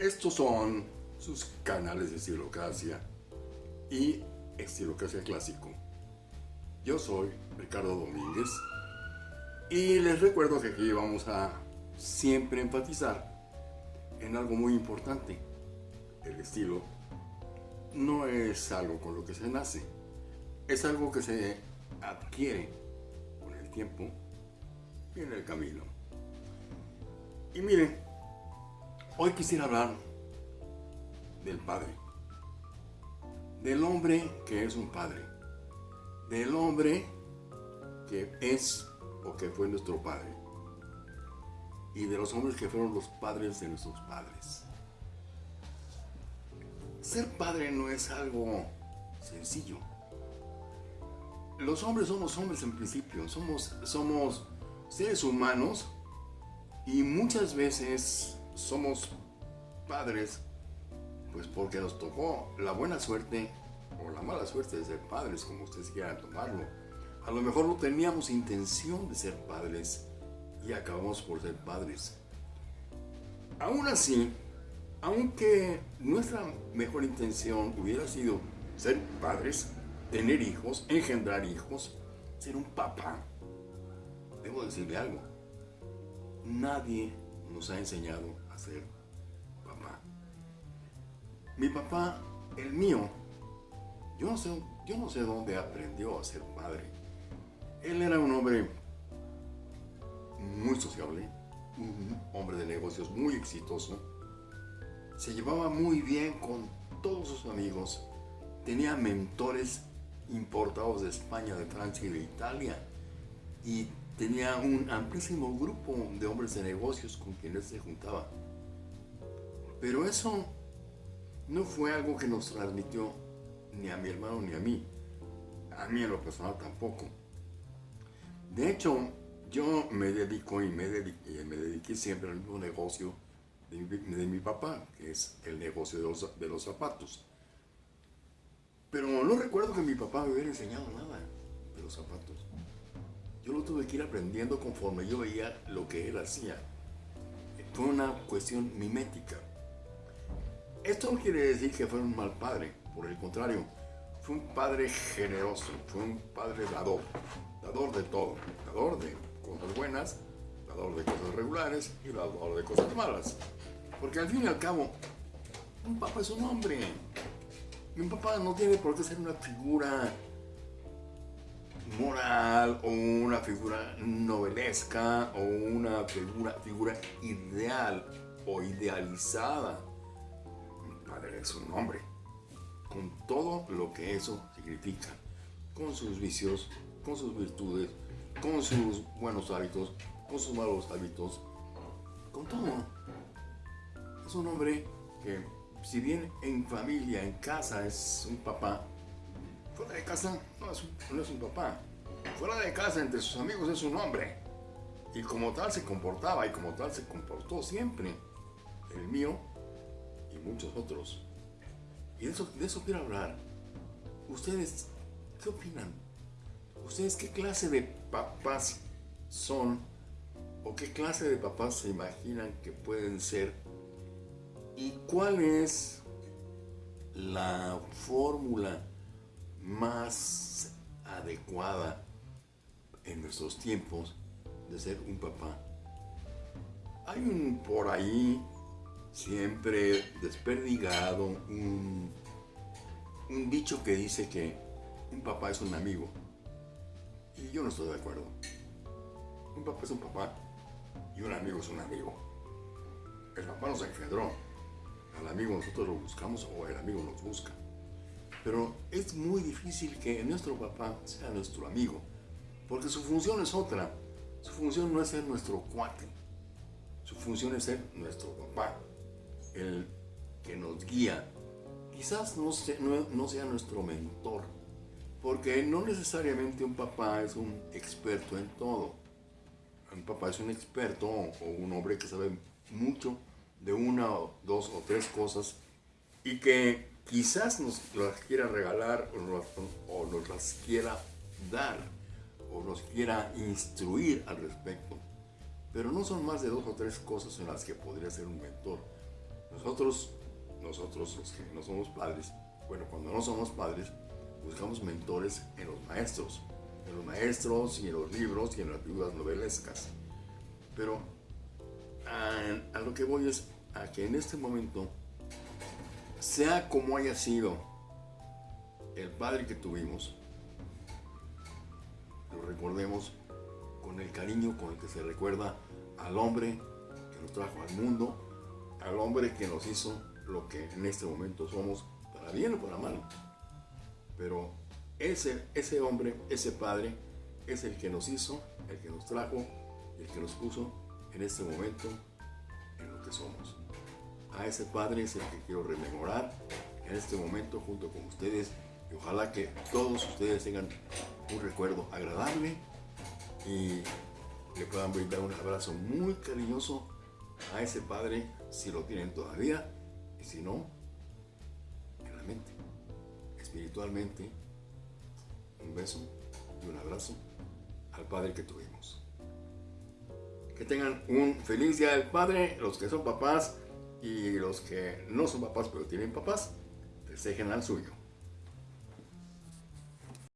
Estos son sus canales de estilocracia y estilocracia clásico. Yo soy Ricardo Domínguez y les recuerdo que aquí vamos a siempre enfatizar en algo muy importante. El estilo no es algo con lo que se nace, es algo que se adquiere con el tiempo y en el camino. Y miren, hoy quisiera hablar del Padre, del hombre que es un Padre, del hombre que es o que fue nuestro Padre, y de los hombres que fueron los padres de nuestros padres. Ser padre no es algo sencillo. Los hombres somos hombres en principio, somos, somos seres humanos y muchas veces somos padres pues porque nos tocó la buena suerte o la mala suerte de ser padres, como ustedes quieran tomarlo. A lo mejor no teníamos intención de ser padres y acabamos por ser padres. Aún así, aunque nuestra mejor intención hubiera sido ser padres, tener hijos, engendrar hijos, ser un papá, debo decirle algo. Nadie nos ha enseñado ser papá. Mi papá, el mío, yo no sé, yo no sé dónde aprendió a ser padre. Él era un hombre muy sociable, un hombre de negocios muy exitoso, se llevaba muy bien con todos sus amigos, tenía mentores importados de España, de Francia y de Italia, y tenía un amplísimo grupo de hombres de negocios con quienes se juntaba. Pero eso no fue algo que nos transmitió ni a mi hermano ni a mí. A mí en lo personal tampoco. De hecho, yo me dedico y me, dediqué, siempre al mismo negocio de mi, papá, que es el negocio de los zapatos. Pero no recuerdo que mi papá me hubiera enseñado nada de los zapatos. Yo lo tuve que ir aprendiendo conforme yo veía lo que él hacía. Fue una cuestión mimética. Esto no quiere decir que fue un mal padre, por el contrario, fue un padre generoso, fue un padre dador, dador de todo, dador de cosas buenas, dador de cosas regulares y dador de cosas malas. Porque al fin y al cabo, un papá es un hombre. Y un papá no tiene por qué ser una figura moral o una figura novelesca o una figura, figura ideal o idealizada. Un padre es un hombre, con todo lo que eso significa, con sus vicios, con sus virtudes, con sus buenos hábitos, con sus malos hábitos, con todo. Es un hombre que, si bien en familia, en casa es un papá, fuera de casa no es, un, papá. Fuera de casa, entre sus amigos, es un hombre. Y como tal se comportaba y como tal se comportó siempre. El mío y muchos otros. Y de eso, de eso quiero hablar. ¿Ustedes qué opinan? ¿Ustedes qué clase de papás son? ¿O qué clase de papás se imaginan que pueden ser? ¿Y cuál es la fórmula más adecuada en nuestros tiempos de ser un papá. Hay un por ahí siempre desperdigado un, un dicho que dice que un papá es un amigo. Y yo no estoy de acuerdo. Un papá es un papá y un amigo es un amigo. El papá nos engendró. Al amigo nosotros lo buscamos o el amigo nos busca. Pero es muy difícil que nuestro papá sea nuestro amigo, porque su función es otra. Su función no es ser nuestro cuate, su función es ser nuestro papá, el que nos guía. Quizás no sea, nuestro mentor, porque no necesariamente un papá es un experto en todo. Un papá es un experto o un hombre que sabe mucho de una o dos o tres cosas y que quizás nos las quiera regalar o nos, las quiera dar o nos quiera instruir al respecto. Pero no son más de dos o tres cosas en las que podría ser un mentor. Nosotros, nosotros los que no somos padres, bueno, cuando no somos padres, buscamos mentores en los maestros, en los maestros y en los libros y en las figuras novelescas. Pero a, a lo que voy es a que en este momento, sea como haya sido el padre que tuvimos, lo recordemos con el cariño con el que se recuerda al hombre que nos trajo al mundo, al hombre que nos hizo lo que en este momento somos, para bien o para mal. Pero ese, ese hombre, ese padre, es el que nos hizo, el que nos trajo, el que nos puso en este momento en lo que somos. A ese padre es el que quiero rememorar en este momento junto con ustedes y ojalá que todos ustedes tengan un recuerdo agradable y le puedan brindar un abrazo muy cariñoso a ese padre si lo tienen todavía y si no, en la mente, espiritualmente, un beso y un abrazo al padre que tuvimos. Que tengan un feliz día del padre, los que son papás y los que no son papás pero tienen papás, desejen al suyo.